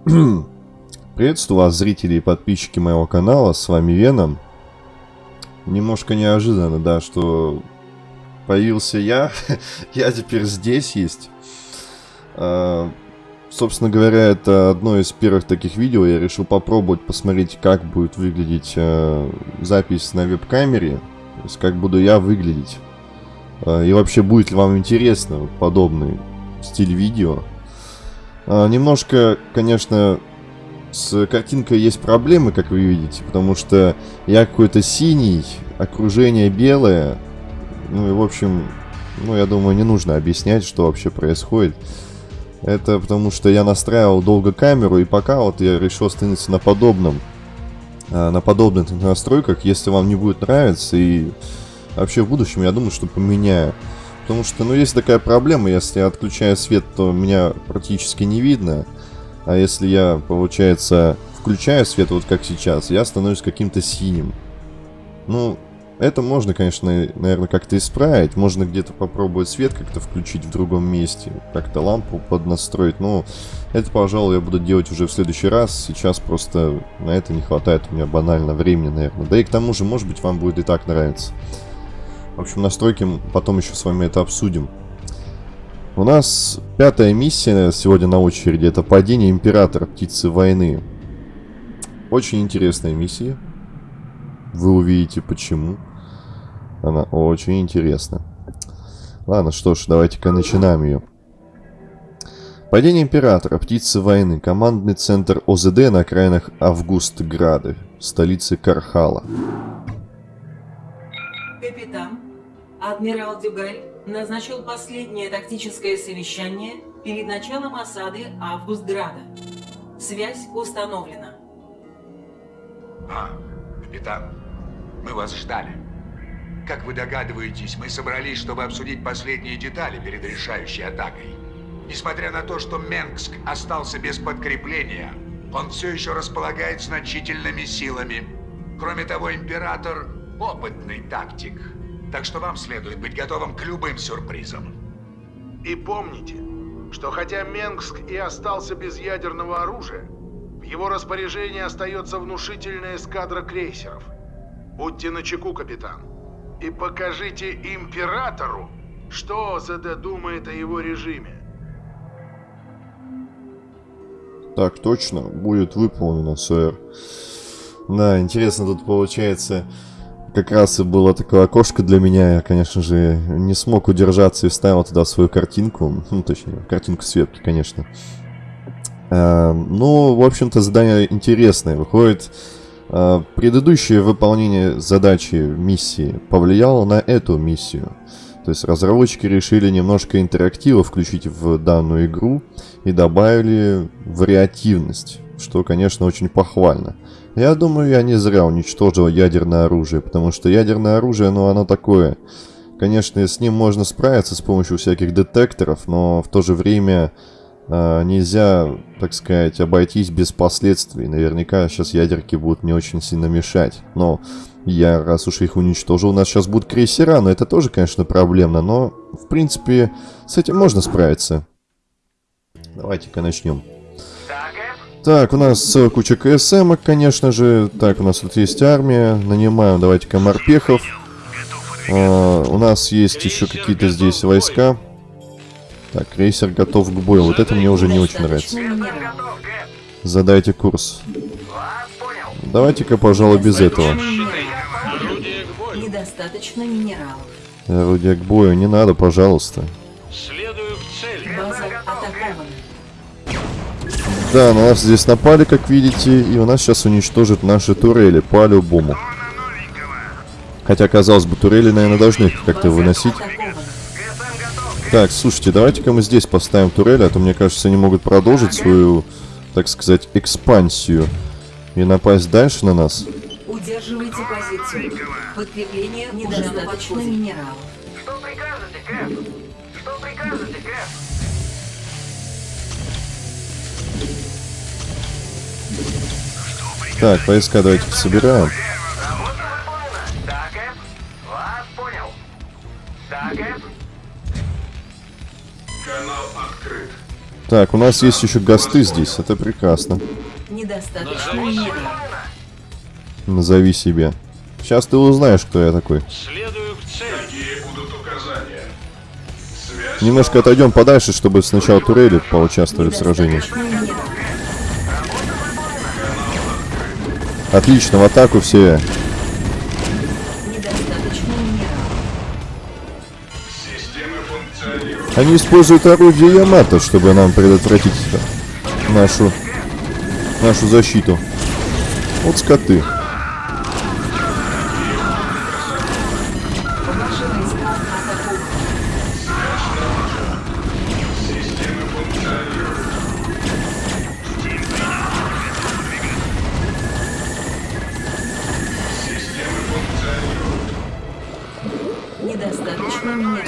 Приветствую вас, зрители и подписчики моего канала, с вами Веном. Немножко неожиданно, да, что появился я, я теперь здесь есть. А, собственно говоря, это одно из первых таких видео, я решил попробовать посмотреть, как будет выглядеть а, запись на веб-камере, то есть как буду я выглядеть. А, и вообще, будет ли вам интересно подобный стиль видео. А, немножко, конечно, с картинкой есть проблемы, как вы видите, потому что я какой-то синий, окружение белое. Ну и, в общем, ну, я думаю, не нужно объяснять, что вообще происходит. Это потому что я настраивал долго камеру, и пока вот я решил остановиться на подобном, а, на подобных настройках, если вам не будет нравиться, и вообще в будущем, я думаю, что поменяю. Потому что, ну, есть такая проблема, если я отключаю свет, то меня практически не видно. А если я, получается, включаю свет, вот как сейчас, я становлюсь каким-то синим. Ну, это можно, конечно, наверное, как-то исправить. Можно где-то попробовать свет как-то включить в другом месте. Как-то лампу поднастроить. Но это, пожалуй, я буду делать уже в следующий раз. Сейчас просто на это не хватает у меня банально времени, наверное. Да и к тому же, может быть, вам будет и так нравиться. В общем, настройки потом еще с вами это обсудим. У нас пятая миссия сегодня на очереди. Это падение Императора Птицы Войны. Очень интересная миссия. Вы увидите почему. Она очень интересна. Ладно, что ж, давайте-ка начинаем ее. Падение Императора, Птицы Войны, командный центр ОЗД на окраинах Августграды, столицы Кархала. Капитан, Адмирал Дюгаль назначил последнее тактическое совещание перед началом осады Августграда. Связь установлена. А, капитан, мы вас ждали. Как вы догадываетесь, мы собрались, чтобы обсудить последние детали перед решающей атакой. Несмотря на то, что Менгск остался без подкрепления, он все еще располагает значительными силами. Кроме того, Император – опытный тактик – так что вам следует быть готовым к любым сюрпризам. И помните, что хотя Менгск и остался без ядерного оружия, в его распоряжении остается внушительная эскадра крейсеров. Будьте начеку, капитан, и покажите Императору, что ОЗД думает о его режиме. Так, точно, будет выполнено, сэр. Да, интересно, тут получается как раз и было такое окошко для меня. Я, конечно же, не смог удержаться и вставил туда свою картинку. Ну, точнее, картинку Светки, конечно. А, ну, в общем-то, задание интересное. Выходит, а, предыдущее выполнение задачи миссии повлияло на эту миссию. То есть разработчики решили немножко интерактива включить в данную игру и добавили вариативность, что, конечно, очень похвально. Я думаю, я не зря уничтожил ядерное оружие, потому что ядерное оружие, ну, оно такое. Конечно, с ним можно справиться с помощью всяких детекторов, но в то же время э, нельзя, так сказать, обойтись без последствий. Наверняка сейчас ядерки будут мне очень сильно мешать. Но я, раз уж их уничтожил, у нас сейчас будут крейсера, но это тоже, конечно, проблемно. Но, в принципе, с этим можно справиться. Давайте-ка начнем. Так, у нас куча КСМ, конечно же. Так, у нас тут есть армия. Нанимаем, давайте-ка, морпехов. А, у нас есть еще какие-то здесь войска. Так, крейсер готов к бою. Вот это мне уже не очень нравится. Задайте курс. Давайте-ка, пожалуй, без этого. Недостаточно минералов. Орудие к бою не надо, пожалуйста. Да, на нас здесь напали, как видите, и у нас сейчас уничтожат наши турели по-любому. Хотя, казалось бы, турели, наверное, должны как-то выносить. Так, слушайте, давайте-ка мы здесь поставим турели, а то, мне кажется, они могут продолжить свою, так сказать, экспансию и напасть дальше на нас. Удерживайте позицию. Подкрепление недостаточно минералов. Что прикажете, Кэп? Что прикажете, Кэп? Так, войска давайте собираем. Работа выполнена. Да, Кэп? Вас понял. Да, Кэп? Канал открыт. Так, у нас есть еще госты здесь, это прекрасно. Недостаточно минералов. Назови себя. Сейчас ты узнаешь, кто я такой. Следую к цели. Какие будут указания? Связь Немножко отойдем подальше, чтобы сначала турели поучаствовали в сражении. Отлично, в атаку все. Они используют орудие Ямато, чтобы нам предотвратить нашу, нашу защиту. Вот скоты.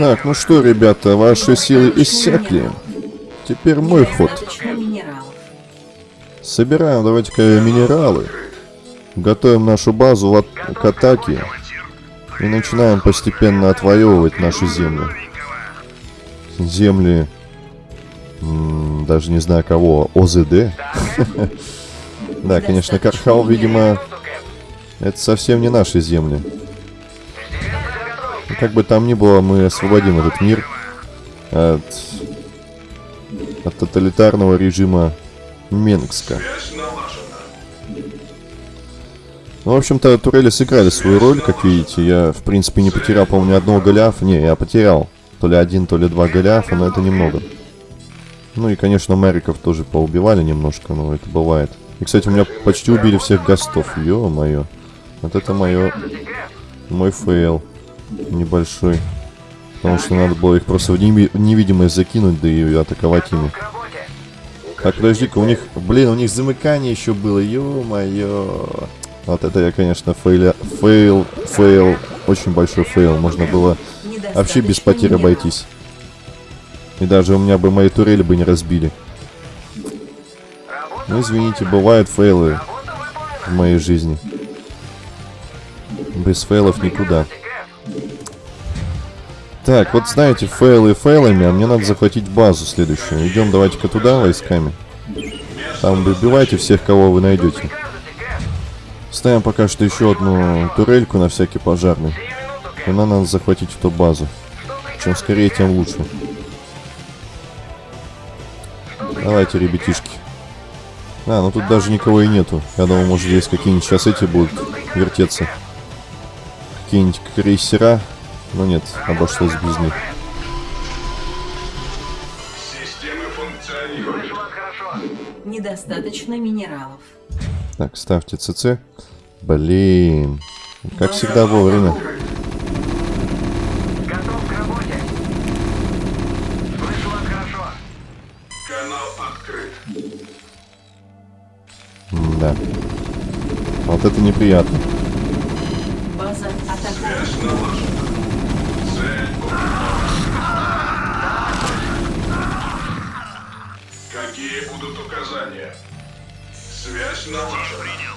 Так, ну что, ребята, ваши силы иссякли. Теперь мой ход. Собираем, давайте-ка минералы. Готовим нашу базу к атаке. И начинаем постепенно отвоевывать наши земли. Земли... даже не знаю кого. ОЗД? Да, конечно, Кархал, видимо, это совсем не наши земли. Как бы там ни было, мы освободим этот мир от, от тоталитарного режима Менгска. Ну, в общем-то, турели сыграли свою роль, как видите. Я, в принципе, не потерял, по-моему, ни одного Голиафа. Не, я потерял. То ли один, то ли два Голиафа, но это немного. Ну и, конечно, Мэриков тоже поубивали немножко, но это бывает. И, кстати, у меня почти убили всех гостов. Ё-моё. Вот это мое... Мой фейл. Небольшой. Потому что надо было их просто в неви- в невидимость закинуть, да и атаковать ими. Так, подожди-ка, у них, блин, у них замыкание еще было, ё-моё. Вот это я, конечно, фейля, фейл, фейл, очень большой фейл. Можно было вообще без потерь обойтись. И даже у меня бы мои турели бы не разбили. Ну, извините, бывают фейлы в моей жизни. Без фейлов никуда. Так, вот знаете, фейлы фейлами, а мне надо захватить базу следующую. Идем давайте-ка туда войсками. Там выбивайте всех, кого вы найдете. Ставим пока что еще одну турельку на всякий пожарный. И нам надо захватить эту базу. Чем скорее, тем лучше. Давайте, ребятишки. А, ну тут даже никого и нету. Я думал, может здесь какие-нибудь сейчас эти будут вертеться. Какие-нибудь крейсера. Но нет, обошлось без них. Системы функционируют. Недостаточно минералов. Так, ставьте ЦЦ. Блин. Как всегда вовремя. Готов к работе. Слышу вас хорошо. Канал открыт. Да. Вот это неприятно. База атакует.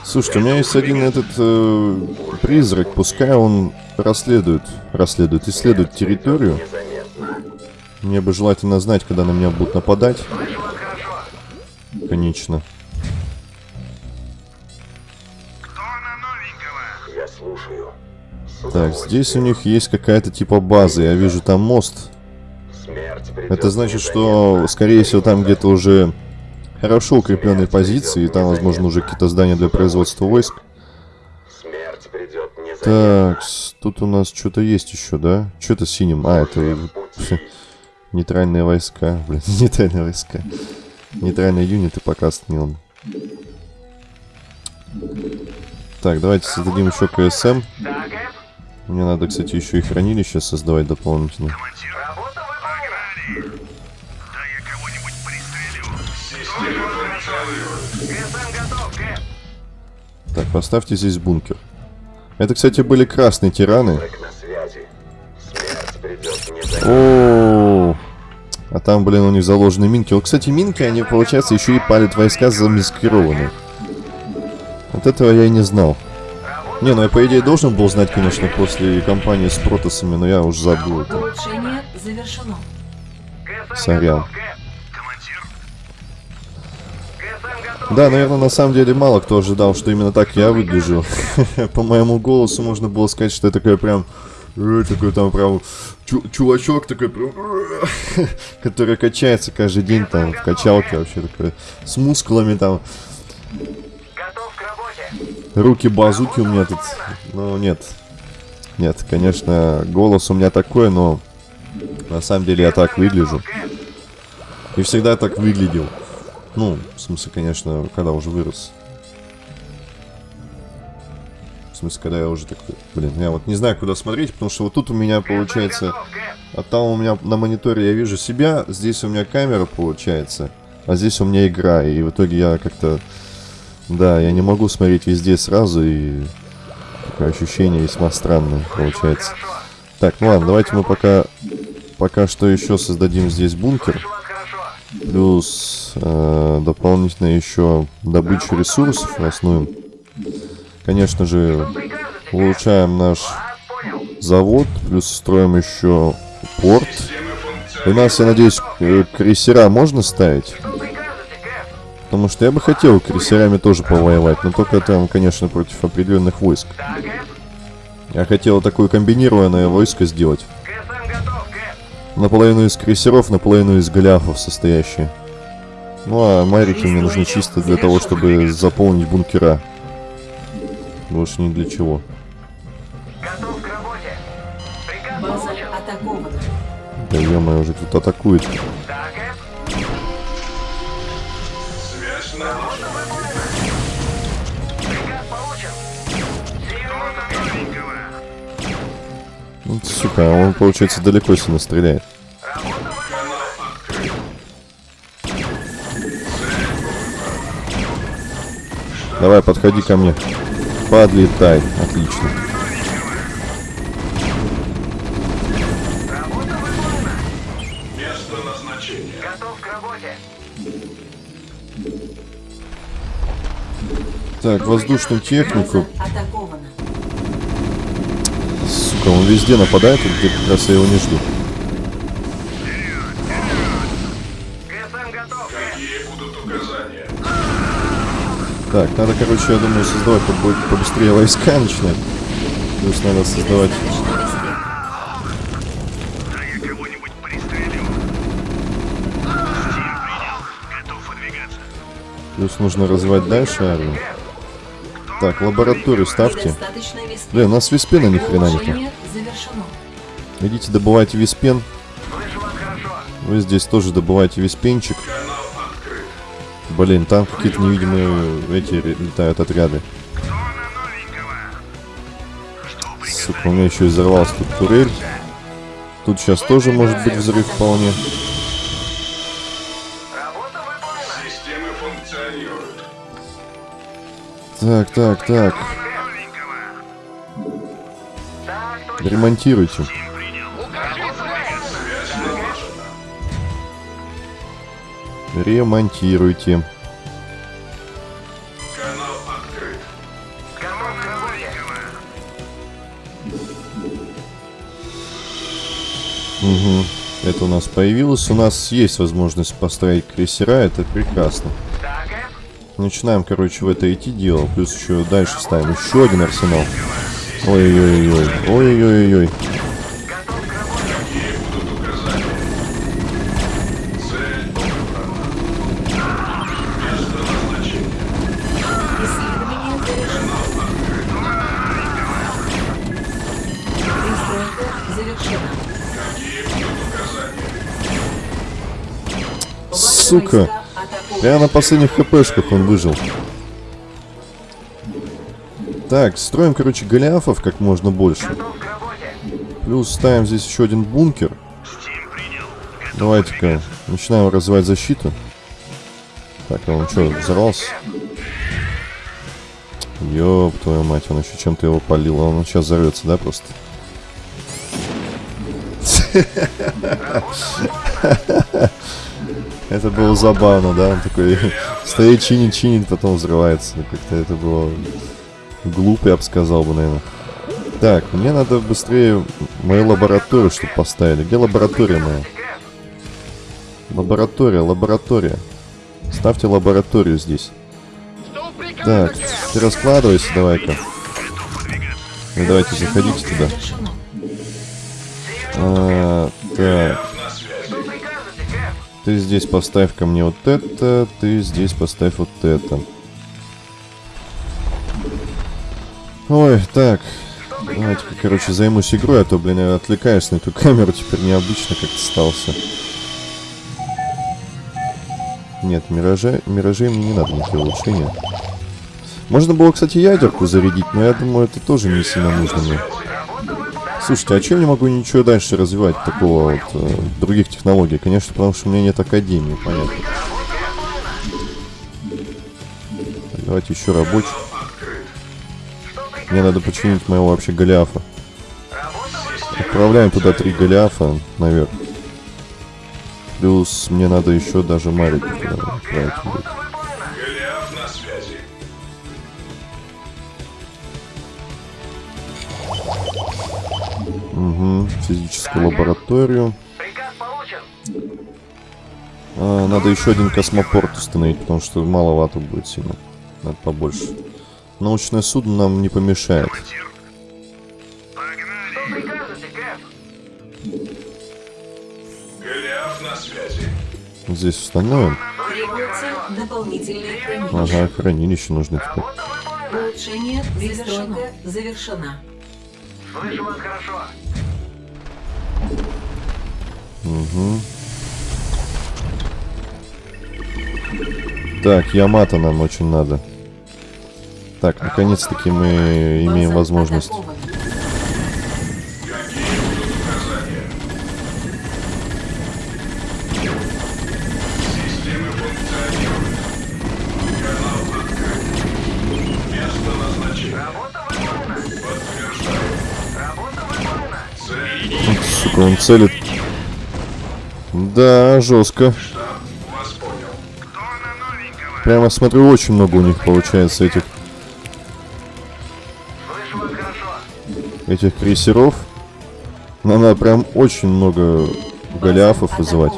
Слушайте, у меня есть один этот э, призрак, пускай он расследует, расследует, исследует территорию. Мне бы желательно знать, когда на меня будут нападать. Конечно. Так, здесь у них есть какая-то типа база. Я вижу там мост. Это значит, что, скорее всего, там где-то уже хорошо укрепленные позиции, и там, возможно, уже какие-то здания для производства войск. Смерть придет незаметно. Так, тут у нас что-то есть еще, да? Что это синим? А, это нейтральные войска. Блин, нейтральные войска. Нейтральные юниты пока остановим. Так, давайте создадим еще КСМ. Мне надо, кстати, еще и хранилище создавать дополнительно. Так, поставьте здесь бункер. Это, кстати, были красные тираны. Придет незаметно. О, а там, блин, у них заложены минки. Вот, кстати, минки, они, получается, еще и палят войска замаскированные. Вот этого я и не знал. Не, ну я, по идее, должен был знать, конечно, после кампании с протосами, но я уже забыл это. Сорян. Да, наверное, на самом деле мало кто ожидал, что именно так я выгляжу. По моему голосу можно было сказать, что я такой прям... э, Такой там прям чу- чувачок такой прям... Который качается каждый день там в качалке вообще такой. С мускулами там. Руки базуки у меня тут. Ну, нет. Нет, конечно, голос у меня такой, но... На самом деле я так выгляжу. И всегда так выглядел. Ну, в смысле, конечно, когда уже вырос. В смысле, когда я уже такой... Блин, я вот не знаю, куда смотреть, потому что вот тут у меня получается... А там у меня на мониторе я вижу себя, здесь у меня камера получается, а здесь у меня игра, и в итоге я как-то... Да, я не могу смотреть везде сразу, и... Такое ощущение весьма странное получается. Так, ну ладно, давайте мы пока... Пока что еще создадим здесь бункер. Плюс э, дополнительно еще добычу ресурсов основным. Конечно же, улучшаем наш завод, плюс строим еще порт. У нас, я надеюсь, э, крейсера можно ставить? Потому что я бы хотел крейсерами тоже повоевать, но только там, конечно, против определенных войск. Я хотел такое комбинированное войско сделать. Наполовину из крейсеров, наполовину из голяфов состоящие. Ну а марики мне нужны чисто для того, чтобы заполнить бункера. Больше ни для чего. Готов к работе. Приказ База получен. атакована. Да ё уже тут атакует. Да, Кэп. Ну, сука, он, получается, далеко сильно стреляет. Давай, подходи ко мне. Подлетай. Отлично. Работа выполнена. Место назначения. Готов к работе. Так, воздушную технику. Сука, он везде нападает, и где как раз я его не жду. КСМ готов, Кэп. Какие будут указания? Так, надо, короче, я думаю, создавать побо- побыстрее войска начинать. Плюс надо создавать... Достаточно весны. Да я кого-нибудь пристрелю. Стим принял. Готов выдвигаться. Плюс нужно развивать дальше армию. Так, лабораторию ставьте. Блин, у нас виспена ни хрена завершено. Идите добывайте виспен. Вы здесь тоже добывайте виспенчик. Блин, там какие-то невидимые эти летают отряды. Сука, у меня еще и взорвалась тут турель. Тут сейчас тоже может быть взрыв вполне. Так, так, так. Ремонтируйте. Ремонтируйте. Угу. Это у нас появилось. У нас есть возможность поставить крейсера. Это прекрасно. Начинаем, короче, в это идти дело. Плюс еще дальше ставим еще один арсенал. Завершена. Ваши Сука. Прямо на последних хпшках он выжил. Так, строим, короче, голиафов как можно больше. Плюс ставим здесь еще один бункер. Давайте-ка начинаем развивать защиту. Так, а он что, взорвался? Ёб твою мать, он еще чем-то его полил, а он сейчас взорвется, да, просто? Это было забавно, да? Он такой стоит, чинит, чинит, потом взрывается. Как-то это было глупо, я бы сказал бы, наверное. Так, мне надо быстрее мою лабораторию, чтобы поставили. Где лаборатория моя? Лаборатория, лаборатория. Ставьте лабораторию здесь. Так, ты раскладывайся давай-ка. Ну давайте заходите туда. А, так? Ты здесь поставь ко мне вот это, ты здесь поставь вот это. Ой, так. Давайте-ка, короче, займусь игрой, а то, блин, я отвлекаюсь на эту камеру, теперь необычно как-то стался. Нет, миражи, миражей мне не надо никакие улучшения. Можно было, кстати, ядерку зарядить, но я думаю, это тоже не сильно нужно мне. Слушайте, а чем не могу ничего дальше развивать такого вот э, других технологий? Конечно, потому что у меня нет академии, понятно. Так, давайте еще рабочий. Мне надо починить моего вообще Голиафа. Отправляем туда три Голиафа наверх. Плюс мне надо еще даже Марика туда отправить. Физическую лабораторию. Приказ получен. А, надо еще один космопорт установить, потому что маловато будет сильно. Надо побольше. Научное судно нам не помешает. Здесь установим. Ага, хранилище нужно теперь. Улучшение завершено. Завершена. Слышу вас хорошо. Угу. Так, Ямато нам очень надо. Так, наконец-таки мы имеем возможность. Сука, он целит. Да, жестко. Прямо смотрю, очень много у них получается этих, этих крейсеров. Надо прям очень много голиафов вызывать.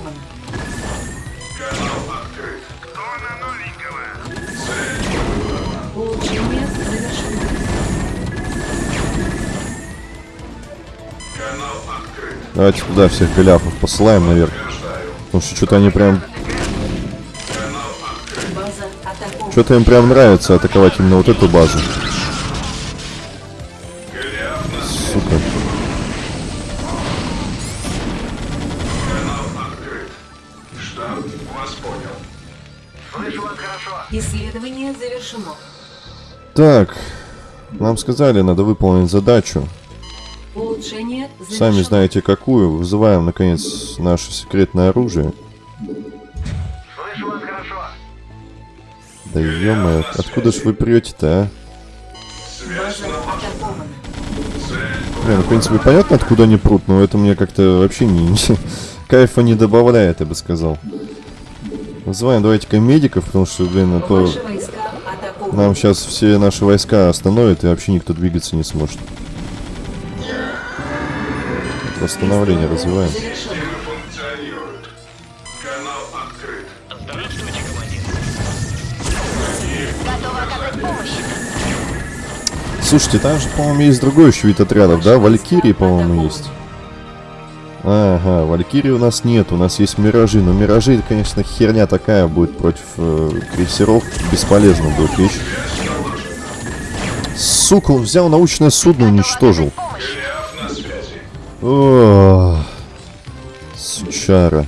Давайте туда всех голиафов посылаем наверх. Потому что что-то они прям... Что-то им прям нравится атаковать именно вот эту базу. Сука. Исследование завершено. Так. Нам сказали, надо выполнить задачу. Сами знаете какую. Вызываем, наконец, наше секретное оружие. Слышу вас хорошо. Да ё откуда ж вы прете-то, а? Блин, в принципе, понятно, откуда они прут, но это мне как-то вообще не... Кайфа не добавляет, я бы сказал. Вызываем давайте-ка медиков, потому что, блин, а то нам сейчас все наши войска остановят, и вообще никто двигаться не сможет. Восстановление развиваем. Слушайте, там же, по-моему, есть другой еще вид отрядов, да? Валькирии, по-моему, есть. Ага, Валькирии у нас нет, у нас есть Миражи. Но Миражи, конечно, херня такая будет против э, крейсеров. Бесполезно будет вещь. Сука, он взял научное судно уничтожил. Сучара.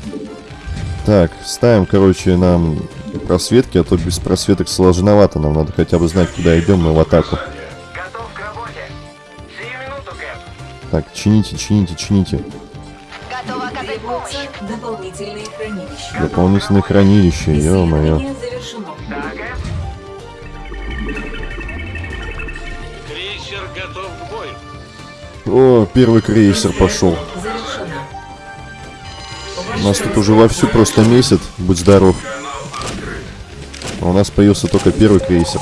Так, ставим, короче, нам просветки, а то без просветок сложновато. Нам надо хотя бы знать, куда идем мы в атаку. Минуту. Так, чините, чините, чините. Дополнительные хранилища. Дополнительное хранилище, ё-моё. О, первый крейсер пошел. У Нас тут уже вовсю просто месяц. Будь здоров. А у нас появился только первый крейсер.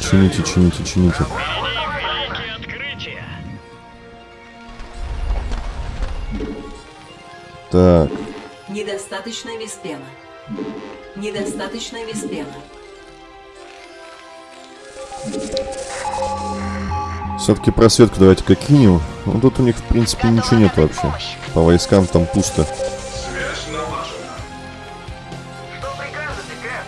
Чините, чините, чините. Так. Недостаточно виспена. Недостаточно виспена. все-таки просветку давайте-ка кинем. Ну, тут у них, в принципе, ничего нет вообще. По войскам там пусто. Связь налажена. Что прикажете, Кэп?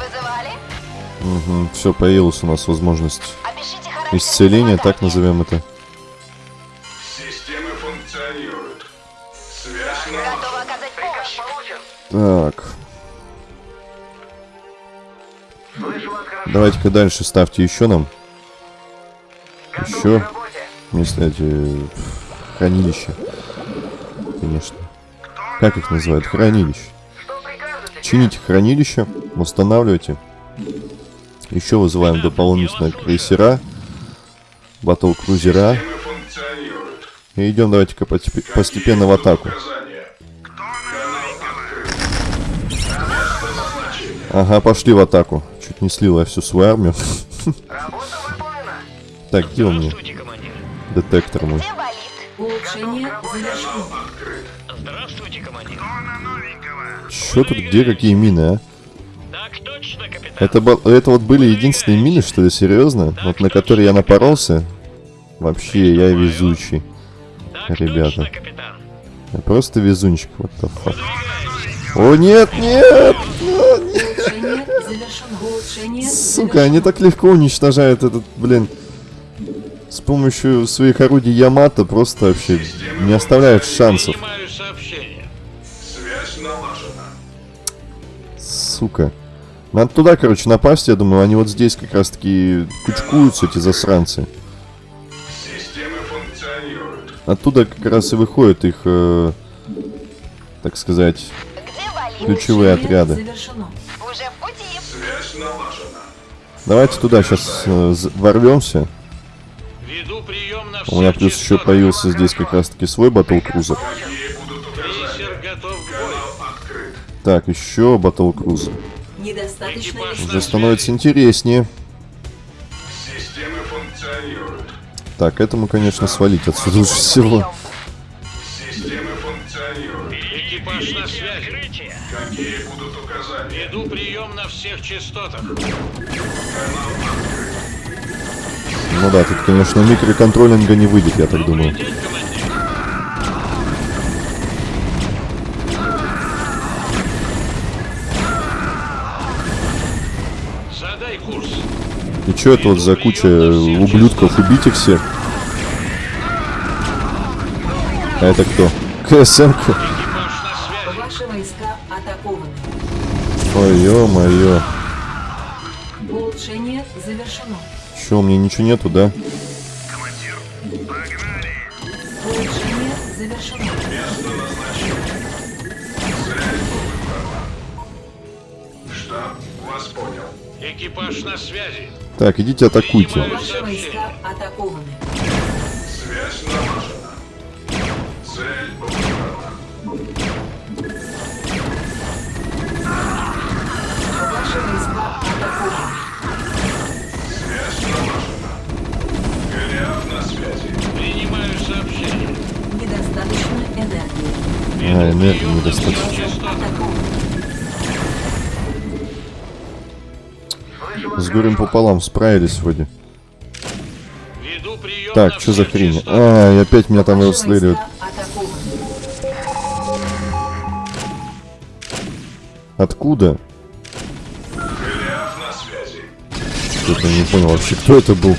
Вызывали? все, появилась у нас возможность исцеления, так назовем это. Так, давайте-ка дальше ставьте еще нам. Еще. к работе. Если эти хранилища. Конечно. Как их называют? Прикажете, Чините хранилище, устанавливайте. Еще вызываем дополнительные крейсера. Системы функционируют. И идем давайте-ка постепенно в атаку. Ага, пошли в атаку. Чуть не слил я всю свою армию. Работа выполнена. Так, где он мне? Детектор мой. Улучшение. Здравствуйте, командир. Что тут, где какие мины, а? Так точно, капитан. Это, был- это вот были единственные мины, что ли, серьезно? Вот на которые я напоролся? Вообще, я везучий. Так ребята. точно. Я просто везунчик, the fuck. О, нет, нет! Улучшение Сука, они так легко уничтожают этот, блин, с помощью своих орудий Ямато просто вообще не оставляют шансов. Сука. Надо туда, короче, напасть, я думаю, они вот здесь как раз-таки кучкуются, эти засранцы. Оттуда как раз и выходят их, э, так сказать? Ключевые отряды. завершено. Уже в пути. Связь налажена. Давайте туда сейчас ворвемся. Веду прием на У меня плюс еще появился здесь как раз-таки свой батл-крузер. Какие будут указания? Крейсер готов к бою. Канал открыт. Так, еще Экипаж виспена. Уже становится интереснее. Системы функционируют. Так, этому, конечно, свалить отсюда лучше всего. Частотах. Ну да, тут, конечно, микроконтролинга не выйдет, я так думаю. И что это вот за куча ублюдков? Убить их всех? А это кто? КСМ? Ой, ё-моё. Завершено. Чё, у меня ничего нету, да? Улучшение завершено. Штаб вас понял. Экипаж на связи. Так, идите атакуйте. Ваши войска атакованы. А, энергии недостаточно. С горем пополам справились вроде. Так, что за хрень? А, и опять меня там расстреливают. Откуда? Что-то не понял вообще, кто это был.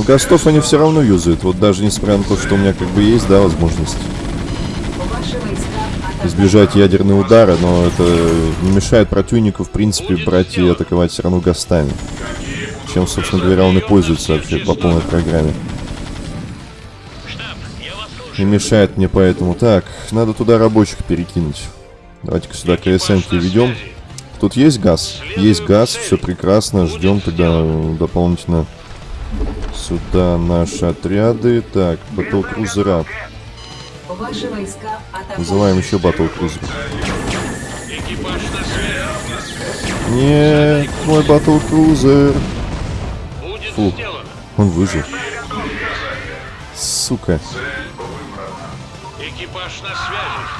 Ну, гастов они все равно юзают. Вот даже несмотря на то, что у меня как бы есть, да, возможность избежать ядерного удара, но это не мешает противнику, в принципе, брать и атаковать все равно гастами. Чем, собственно говоря, он и пользуется вообще по полной программе. Не мешает мне поэтому. Так, надо туда рабочих перекинуть. Давайте-ка сюда КСМ ведем. Тут есть газ? Есть газ, все прекрасно. Ждем тогда дополнительно сюда наши отряды. Так, батл-крузера. Ваши войска атакованы. Вызываем еще батл-крузер. Экипаж на связи. Нет, мой батл-крузер. Будет Фу. сделано. Он выжил. Сука. Экипаж на связи.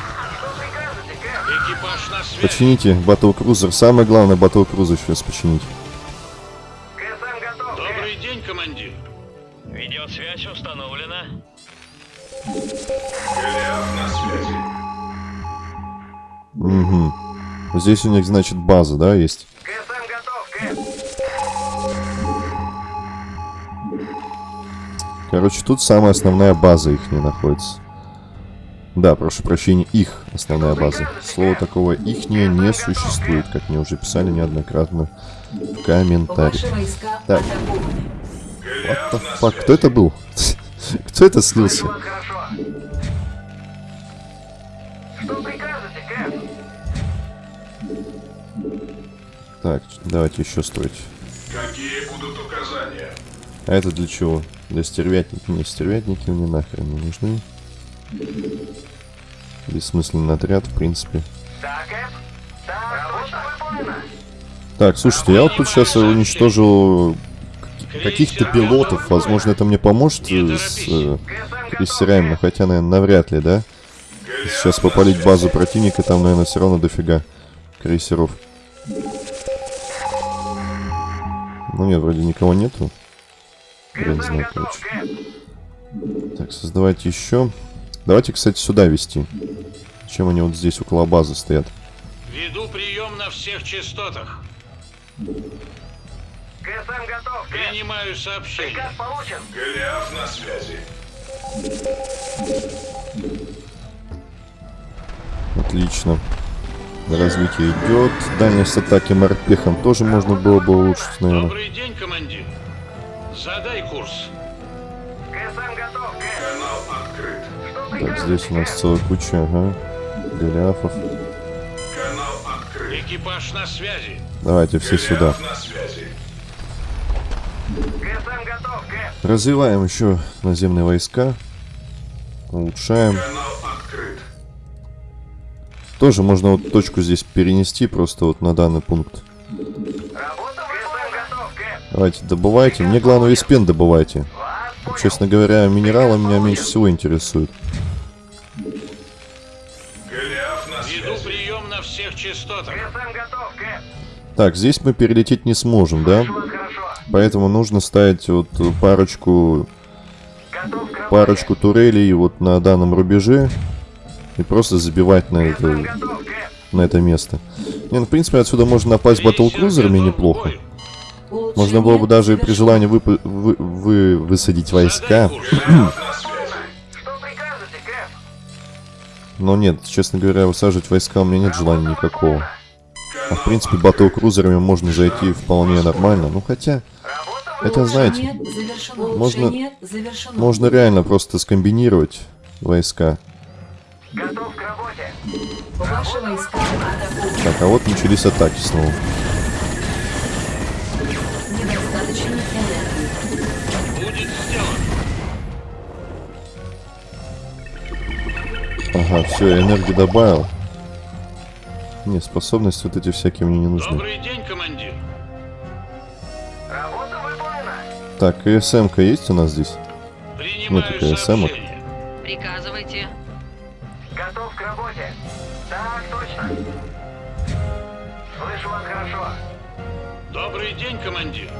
Экипаж на связи. Почините батл-крузер. Самое главное батл-крузер сейчас починить. Угу. Здесь у них, значит, база, да, есть? КСМ готов, Кэп. Короче, тут самая основная база их не находится. Да, прошу прощения, их основная база. Слова такого ихнее не существует, как мне уже писали неоднократно в комментариях. Так. What the fuck? Кто это был? Кто это слился? Что прикажете, Кэп? Так, давайте еще строить. Какие будут указания? А это для чего? Для стервятников? Не, стервятники мне нахрен не нужны. Бессмысленный отряд, в принципе. Так, слушайте, я вот тут сейчас уничтожил каких-то пилотов. Возможно, это мне поможет э, с э, крейсерами, но хотя, наверное, навряд ли, да? Сейчас попалить базу противника, там, наверное, все равно дофига крейсеров. Ну нет, вроде никого нету. Хрен знает, короче. Так, создавайте еще. Давайте, кстати, сюда вести. Чем они вот здесь около базы стоят? Веду прием на всех частотах. КСМ готов, Кэп. Принимаю сообщение. Приказ получен. Голиаф на связи. Отлично. Развитие идет. Дальность атаки морпехом тоже можно было бы улучшить, наверное. Добрый день, командир. Задай курс. КСМ готов. Канал открыт. Что Так, здесь у нас целая куча, ага. Голиафов. Канал открыт. Экипаж на связи. Давайте все сюда. Голиаф на связи. КСМ готов. Развиваем еще наземные войска. Улучшаем. Канал открыт. Тоже можно вот точку здесь перенести просто вот на данный пункт. Давайте, добывайте. Мне главное весь пен добывайте. Понял. Честно говоря, минералы меня меньше всего интересуют. Так, здесь мы перелететь не сможем, да? Поэтому нужно ставить вот парочку, парочку турелей вот на данном рубеже и просто забивать на это, на это место. Не, ну, в принципе, отсюда можно напасть батлкрузерами неплохо. Можно было бы даже при желании выпу- вы, вы- высадить войска. Но нет, честно говоря, высаживать войска у меня нет желания никакого. А в принципе, батл-крузерами можно зайти вполне нормально. Ну хотя, это знаете, можно- можно реально просто скомбинировать войска. Готов к работе. Ваши войска атакуют. Так, а вот начались атаки снова. Недостаточно энергии. Будет сделано. Ага, все, энергию добавил. Не, способности вот эти всякие мне не нужны. Добрый день, командир. Работа выполнена. Так, КСМ-ка есть у нас здесь? Принимаю такая самая. сообщение. Приказывайте. Готов к работе. Так, точно. Слышу вас хорошо. Добрый день, командир.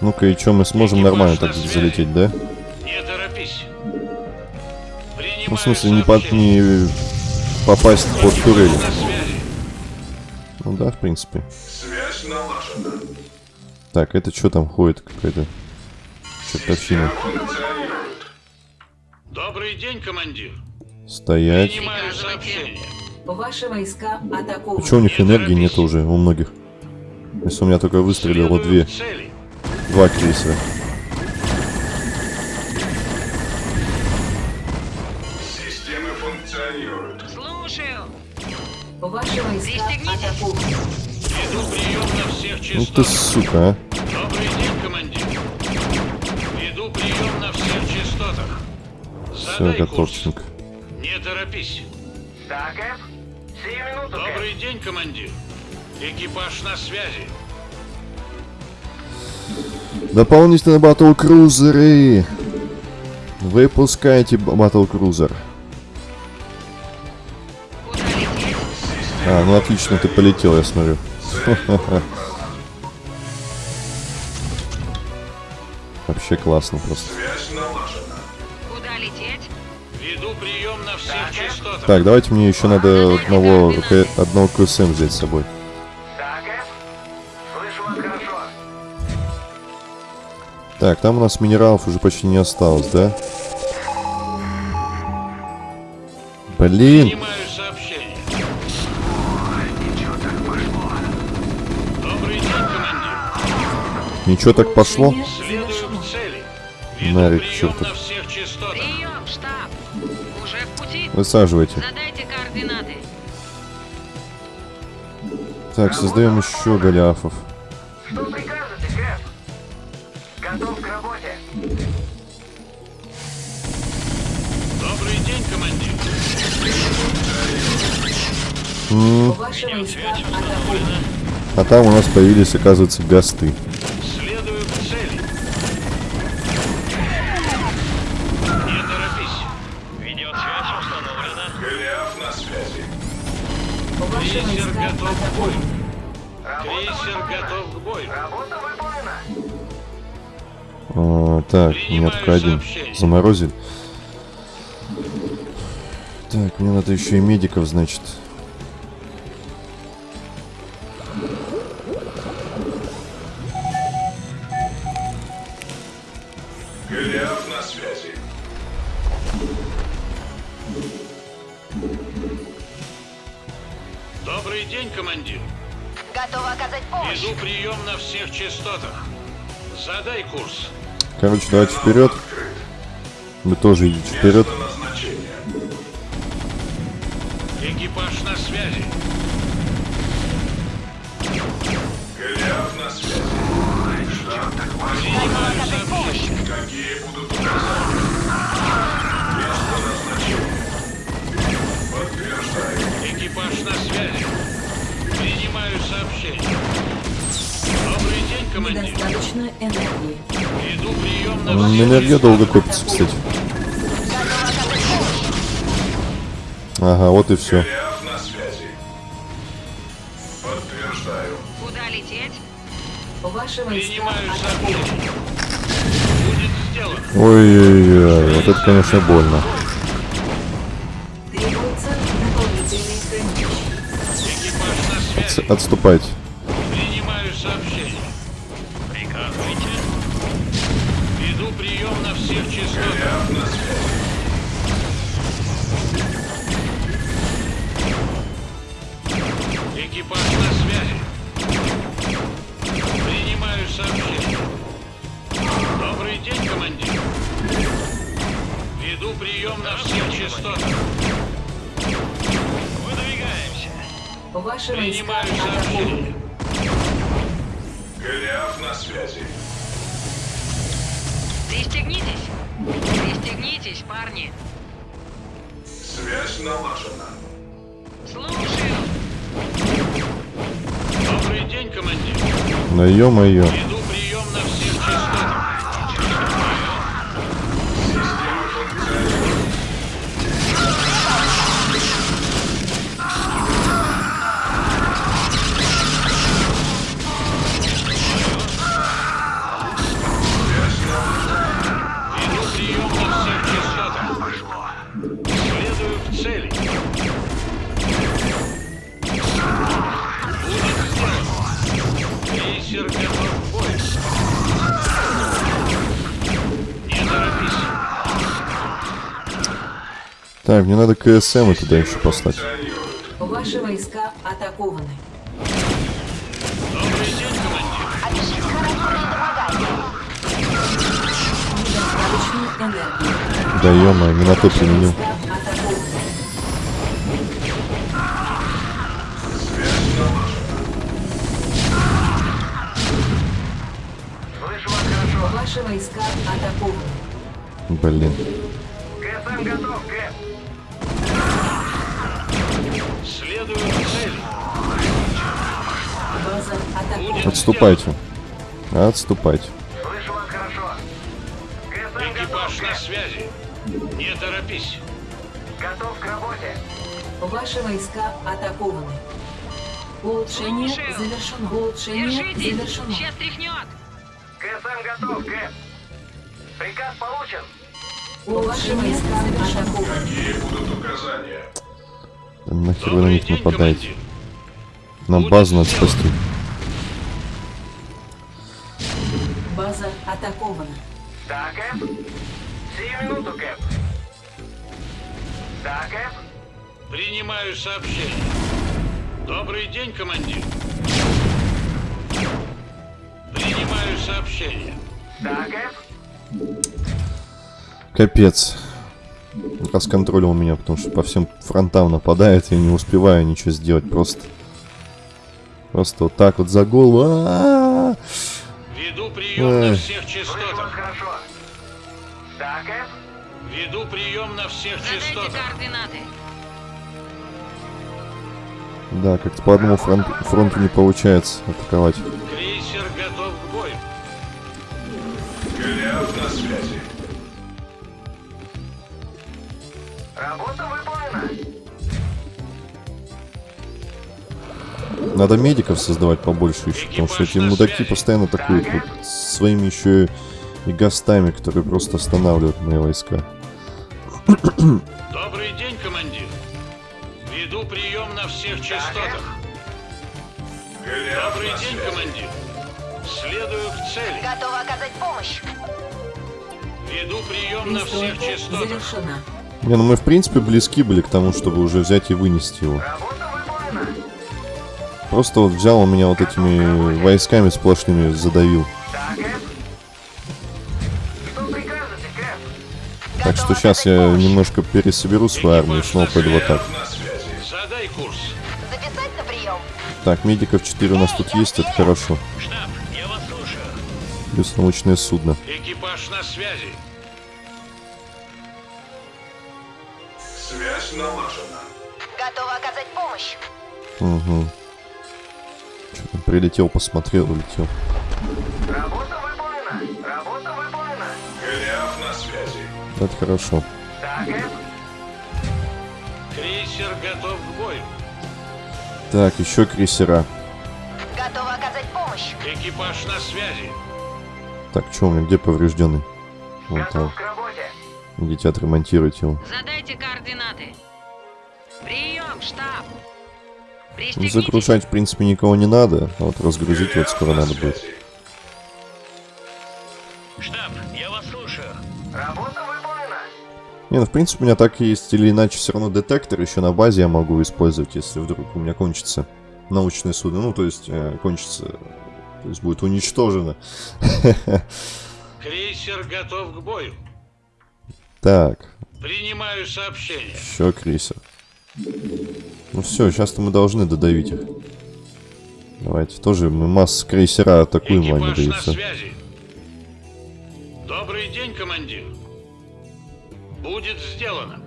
Ну-ка, и что, мы сможем нормально так связи. залететь, да? Не торопись. Принимаю Ну, в смысле, не, под, не попасть под турели. Ну да, в принципе. Связь налажена. Так, это что там ходит какая-то чертовщина? Добрый день, командир. Стоять. Ваши войска атакованы. Почему у них Не энергии нет уже у многих? Если у меня только выстрелило две, два крейсера. Системы функционируют. Слушаю. Ваши войска. Веду прием на всех Ну ты сука, а. Добрый день, командир. Веду прием на всех частотах. Все, Задай торопись. Так, Кэп. Сию минуту, Кэп. Добрый день, командир. Экипаж на связи. Дополнительные батл-крузеры. Выпускайте батл-крузер. Куда лететь? А, ну отлично, ты полетел, я смотрю. Вообще классно просто. Так, давайте мне еще надо одного, одного КСМ взять с собой. Так, там у нас минералов уже почти не осталось, да? Блин, ничего так пошло. Нарик чертов. Высаживайте. Задайте координаты. Так, создаем еще голиафов. Что прикажете, Кэп? Готов к работе. Добрый день, командир. Атакуют. А там у нас появились, оказывается, гасты. Принимаю метка один. Заморозили. Так, мне надо еще и медиков, значит. Голиаф на связи. Добрый день, командир. Готова оказать помощь. Веду прием на всех частотах. Задай курс. Короче, давайте вперед. Вы тоже идите вперед. Экипаж на связи. Голиаф на связи. Принимаю сообщение. Какие будут указания? Экипаж на связи. Принимаю сообщение. Командир. Недостаточно энергии. Прием на Энергия долго копится, кстати. Ага, вот и все. Куда лететь? Ваши Принимаю. Будет сделано. Ой-ой-ой, вот это, конечно, больно. Требуется дополнительный хранилище. Экипаж на С- связи. Отступайте. Пристегнитесь. Пристегнитесь, парни. Связь налажена. Слушаю. Добрый день, командир. Да ё-моё. Веду прием на всех Так, мне надо КСМ туда еще послать. Ваши войска атакованы. Да на то применил. Ваши войска атакованы. Блин. КСМ готов, Кэп. Следую атакована. Отступайте. Отступайте. Слышу вас хорошо. Готов, Экипаж на Кэп. связи. Не торопись. Готов к работе. Ваши войска атакованы. Улучшение Слушаю. завершено. Улучшение Держитесь! завершено. Сейчас тряхнет! ГСМ готов, Кэп. Приказ получен. Ваши войска атакованы. Какие будут указания? Да Нахер вы на них нападаете? Будет базу надо спасти. База атакована. Да, Кэп. Сию минуту, Кэп. Да, Кэп. Принимаю сообщение. Добрый день, командир. Принимаю сообщение. Да, Кэп. Капец. Расконтролил меня, потому что по всем фронтам нападает, я не успеваю ничего сделать, просто... Просто вот так вот за голову. А-а-а! Веду прием на всех частотах. хорошо. Кэп. Веду прием на всех частотах. координаты. Да, как-то по одному фронту, фронту не получается атаковать. Крейсер готов к бою. Голиаф на связи. Работа выполнена. Надо медиков создавать побольше еще, потому что эти мудаки постоянно атакуют вот своими еще и гастами, которые просто останавливают мои войска. Добрый день, командир. Веду прием на всех частотах. Добрый день, командир. Следую к цели. Готова оказать помощь. Веду прием на всех частотах. завершена. Не, ну мы в принципе близки были к тому, чтобы уже взять и вынести его. Просто вот взял он меня вот этими войсками сплошными задавил. Так что сейчас я немножко пересоберу свою армию и снова пойду в атаку. Голиаф на связи. Задай курс. Записать на прием. Так, медиков 4 у нас тут есть, это хорошо. Штаб, я вас слушаю. Плюс научное судно. Экипаж на связи. Связь налажена. Готова оказать помощь. Угу. Что там, прилетел, посмотрел, улетел. Работа выполнена. Работа выполнена. Голиаф на связи. Это хорошо. Да, Кэп. Крейсер готов к бою. Так, еще крейсера. Готова оказать помощь. Экипаж на связи. Так, что у меня, где поврежденный? Вот там. Готов к работе. Идите отремонтируйте его. Задайте координаты. Прием, штаб. Ну, загружать, в принципе, никого не надо. А вот разгрузить вот скоро на надо будет. Штаб, я вас слушаю. Работа выполнена. Не, ну, в принципе, у меня так и есть или иначе все равно детектор еще на базе я могу использовать, если вдруг у меня кончится научное судно. Ну, то есть, э, кончится... То есть, будет уничтожено. Крейсер готов к бою. Так, Принимаю сообщение. еще крейсер. Ну все, сейчас-то мы должны додавить их. Давайте, тоже мы масс крейсера атакуем, а они Экипаж да и на всё. связи. Добрый день, командир. Будет сделано.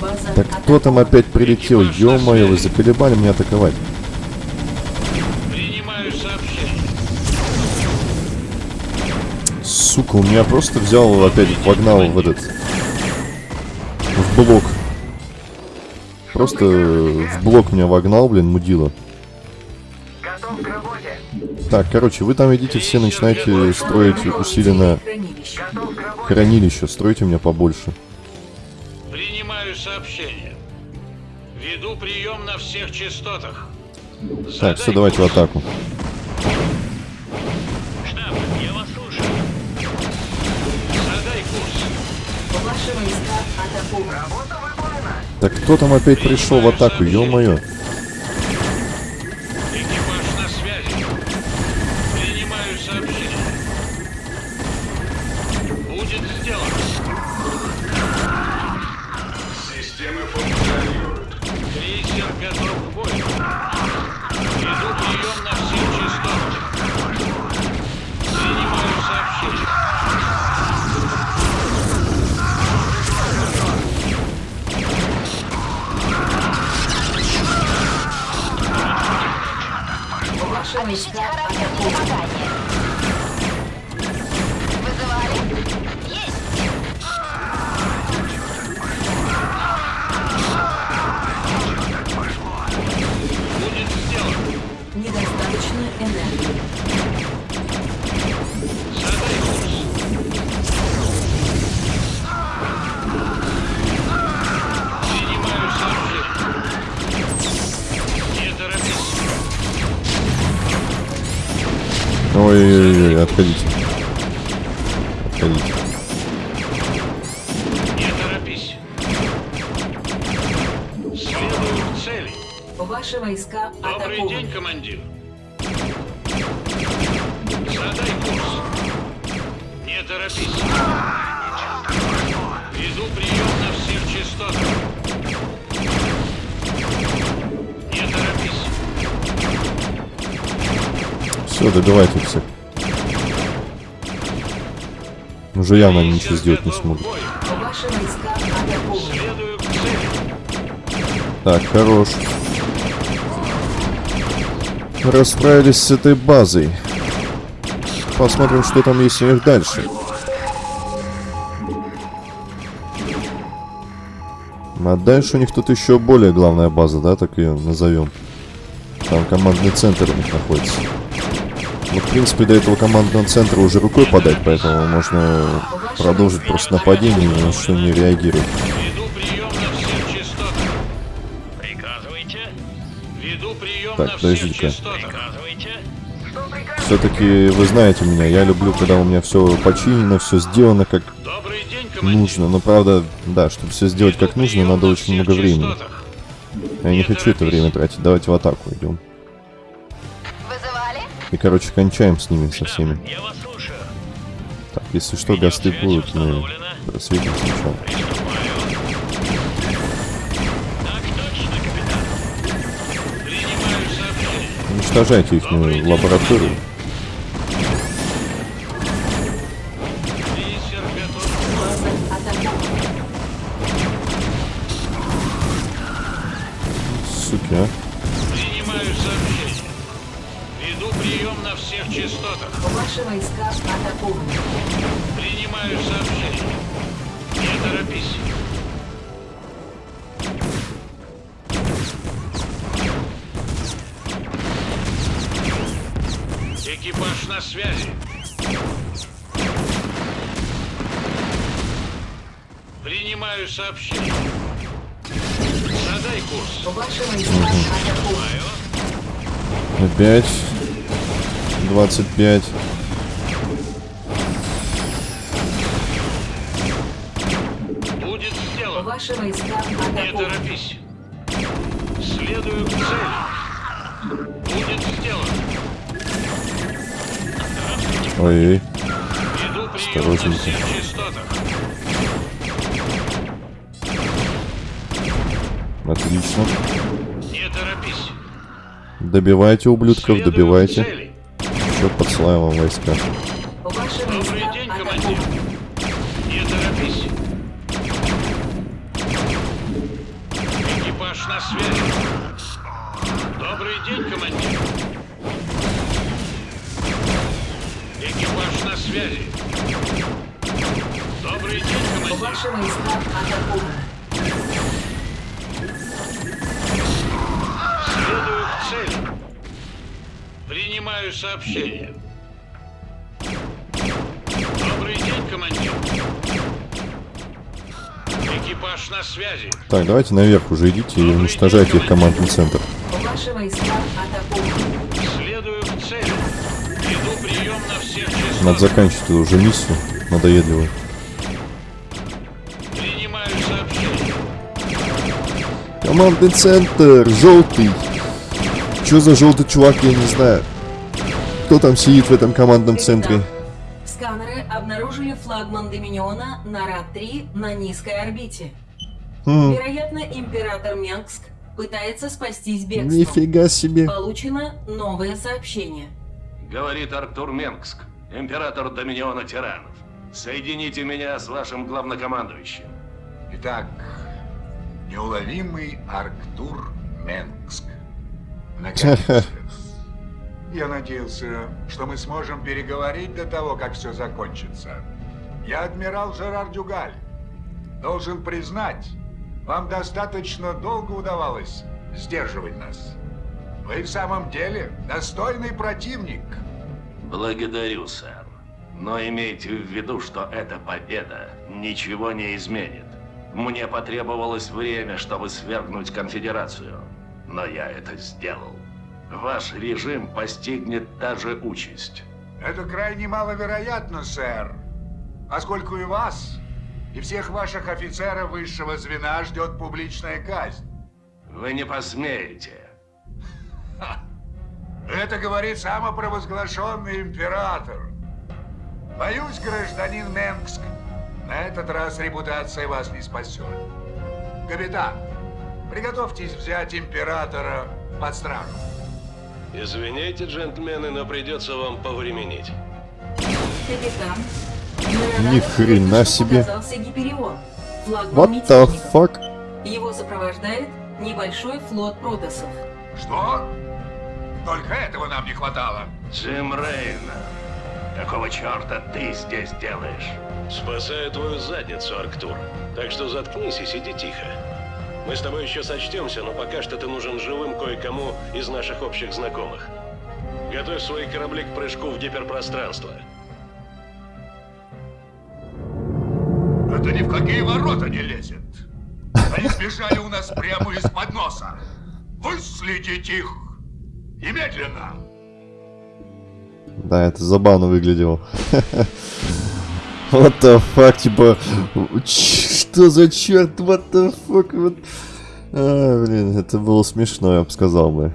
База Так кто там опять прилетел? Ё-моё, вы заколебали меня атаковать. Сука, у меня просто взял опять вогнал в этот... В блок. Просто в блок меня вогнал, блин, мудила. Готов к работе. Так, короче, вы там идите все, начинайте строить усиленно хранилище. Стройте у меня побольше. Принимаю сообщение. Веду прием на всех частотах. Так, все, давайте в атаку. Так кто там опять пришел в атаку, ё-моё? Экипаж на связи. Принимаю сообщение. Будет сделано. Системы функционируют. Крейсер готов к бою. Веду прием на всех Войска характер недомогания. Вызывали? Есть! Будет сделано. Недостаточно энергии. et après très vite. Уже явно они ничего сделать не смогут. Так, хорош. Расправились с этой базой. Посмотрим, что там есть у них дальше. А дальше у них тут еще более главная база, да, так ее назовем. Там командный центр у них находится. Ну, в принципе, до этого командного центра уже рукой подать, поэтому можно продолжить просто нападение ни на что не прием Так. Приказывайте. Все-таки вы знаете меня, я люблю, когда у меня все починено, все сделано как нужно. Но правда, да, чтобы все сделать как нужно, надо на очень много времени. Я не хочу это время тратить. Давайте в атаку идем. И, короче, кончаем с ними со всеми. Так, если что, гасты будут, мы просветим сначала. Уничтожайте их лабораторию. База атакована. Суки, а. Экипаж на связи. Принимаю сообщение. Задай курс. Опять. 25. Будет сделано. Не торопись. Следую к цели. Ой-ой. Осторожненько. Отлично. Не торопись. Добивайте, ублюдков, добивайте. Еще подсылаем вам войска. Так, давайте наверх уже идите и уничтожайте их командный центр. Ваши войска на Надо заканчивать уже миссию. Надоедливую. Командный центр, желтый. Что за желтый чувак, я не знаю. Кто там сидит в этом командном центре? Сканеры обнаружили флагман Доминиона Нарад-3 на низкой орбите. Хм, Вероятно, император Менгск пытается спастись бегством. нифига себе. Получено новое сообщение. Говорит Артур Менгск, император Доминиона Тиранов. Соедините меня с вашим главнокомандующим. Итак, неуловимый Арктур Менгск. Наконец-то. Я надеялся, что мы сможем переговорить до того, как все закончится. Я адмирал Жерар Дюгаль. Должен признать, вам достаточно долго удавалось сдерживать нас. Вы в самом деле достойный противник. Благодарю, сэр. Но имейте в виду, что эта победа ничего не изменит. Мне потребовалось время, чтобы свергнуть конфедерацию. Но я это сделал. Ваш режим постигнет та же участь. Это крайне маловероятно, сэр. Поскольку и вас, и всех ваших офицеров высшего звена ждет публичная казнь. Вы не посмеете. Ха. Это говорит самопровозглашенный император. Боюсь, гражданин Менгск, на этот раз репутация вас не спасет. Капитан, приготовьтесь взять императора под стражу. Извините, джентльмены, но придется вам повременить. Капитан. Ни хрена себе. What the fuck? Его сопровождает небольшой флот протосов. Что? Только этого нам не хватало. Джим Рейна, какого черта ты здесь делаешь? Спасаю твою задницу, Арктур. Так что заткнись и сиди тихо. Мы с тобой еще сочтемся, но пока что ты нужен живым кое-кому из наших общих знакомых. Готовь свои корабли к прыжку в гиперпространство. Это ни в какие ворота не лезет. Они сбежали у нас прямо из-под носа. Выследите их! Немедленно! Да, это забавно выглядело. What the fuck, типа, что за черт, what the fuck, вот. А, блин, это было смешно, я бы сказал бы.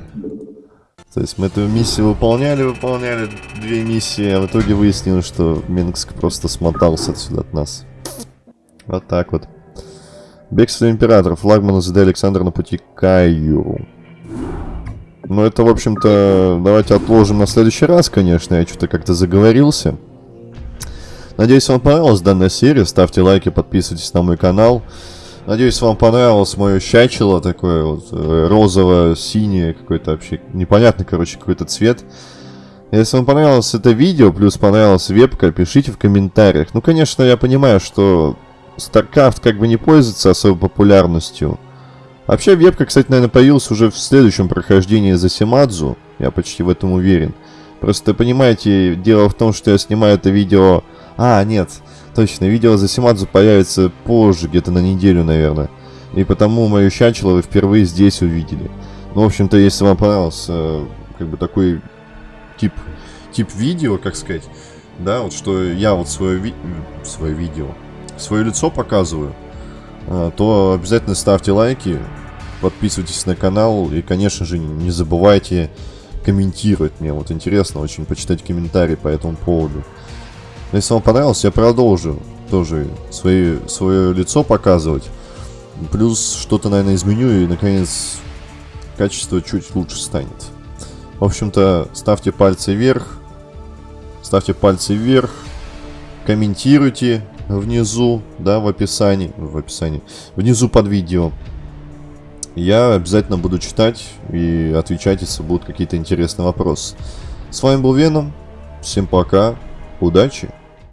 То есть мы эту миссию выполняли, выполняли две миссии, а в итоге выяснилось, что Минск просто смотался отсюда от нас. Вот так вот. Бегство Императора. Флагман ЗД Александр на пути к Каю. Ну, это, в общем-то, давайте отложим на следующий раз, конечно. Я что-то как-то заговорился. Надеюсь, вам понравилась данная серия. Ставьте лайки, подписывайтесь на мой канал. Надеюсь, вам понравилось мое щачело такое вот э, розово-синее какой-то вообще непонятный, короче, какой-то цвет. Если вам понравилось это видео, плюс понравилась вебка, пишите в комментариях. Ну, конечно, я понимаю, что StarCraft как бы не пользуется особой популярностью. Вообще, вебка, кстати, наверное, появилась уже в следующем прохождении за Симадзу. Я почти в этом уверен. Просто, понимаете, дело в том, что я снимаю это видео... А, нет, точно, видео за Симадзу появится позже, где-то на неделю, наверное. И потому мою щачело вы впервые здесь увидели. Ну, в общем-то, если вам понравился э, как бы такой тип, тип видео, как сказать, да, вот что я вот свое, ви... свое видео, свое лицо показываю, а, то обязательно ставьте лайки, подписывайтесь на канал и, конечно же, не забывайте комментировать. Мне вот интересно очень почитать комментарии по этому поводу. Если вам понравилось, я продолжу тоже свои, свое лицо показывать. Плюс что-то, наверное, изменю и, наконец, качество чуть лучше станет. В общем-то, ставьте пальцы вверх. Ставьте пальцы вверх. Комментируйте внизу, да, в описании. В описании. Внизу под видео. Я обязательно буду читать и отвечать, если будут какие-то интересные вопросы. С вами был Веном. Всем пока. Удачи.